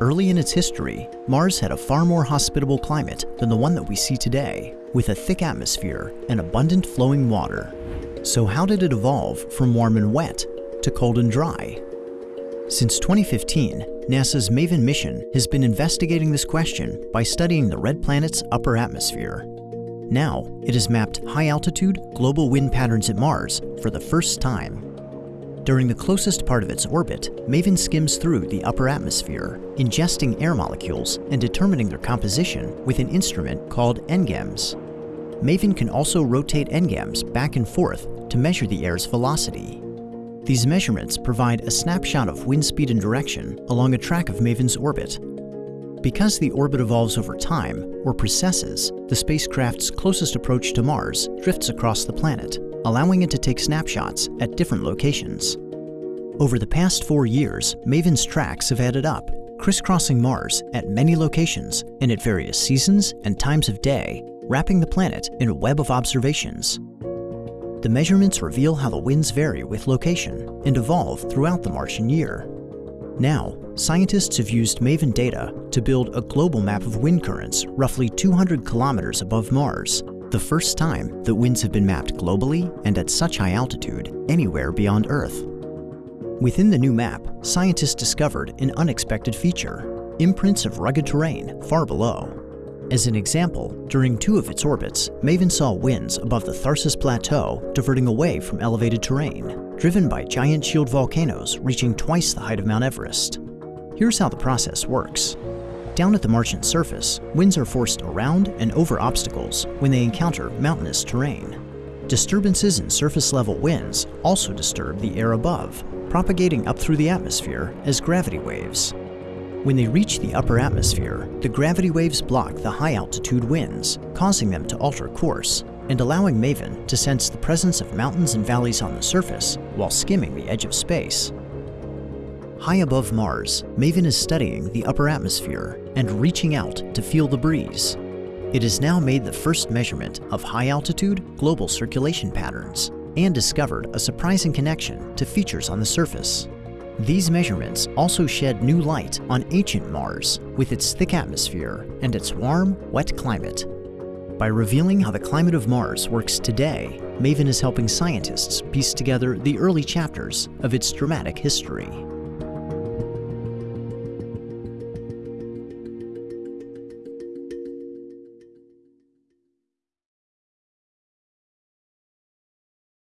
Early in its history, Mars had a far more hospitable climate than the one that we see today, with a thick atmosphere and abundant flowing water. So how did it evolve from warm and wet to cold and dry? Since 2015, NASA's MAVEN mission has been investigating this question by studying the red planet's upper atmosphere. Now, it has mapped high-altitude global wind patterns at Mars for the first time. During the closest part of its orbit, MAVEN skims through the upper atmosphere, ingesting air molecules and determining their composition with an instrument called NGIMS. MAVEN can also rotate NGIMS back and forth to measure the air's velocity. These measurements provide a snapshot of wind speed and direction along a track of MAVEN's orbit. Because the orbit evolves over time, or precesses, the spacecraft's closest approach to Mars drifts across the planet, allowing it to take snapshots at different locations. Over the past four years, MAVEN's tracks have added up, crisscrossing Mars at many locations and at various seasons and times of day, wrapping the planet in a web of observations. The measurements reveal how the winds vary with location and evolve throughout the Martian year. Now, scientists have used MAVEN data to build a global map of wind currents roughly 200 kilometers above Mars, the first time that winds have been mapped globally and at such high altitude anywhere beyond Earth. Within the new map, scientists discovered an unexpected feature, imprints of rugged terrain far below. As an example, during two of its orbits, MAVEN saw winds above the Tharsis Plateau diverting away from elevated terrain, driven by giant shield volcanoes reaching twice the height of Mount Everest. Here's how the process works. Down at the Martian surface, winds are forced around and over obstacles when they encounter mountainous terrain. Disturbances in surface-level winds also disturb the air above, propagating up through the atmosphere as gravity waves. When they reach the upper atmosphere, the gravity waves block the high-altitude winds, causing them to alter course and allowing MAVEN to sense the presence of mountains and valleys on the surface while skimming the edge of space. High above Mars, MAVEN is studying the upper atmosphere and reaching out to feel the breeze. It has now made the first measurement of high-altitude global circulation patterns and discovered a surprising connection to features on the surface. These measurements also shed new light on ancient Mars with its thick atmosphere and its warm, wet climate. By revealing how the climate of Mars works today, MAVEN is helping scientists piece together the early chapters of its dramatic history.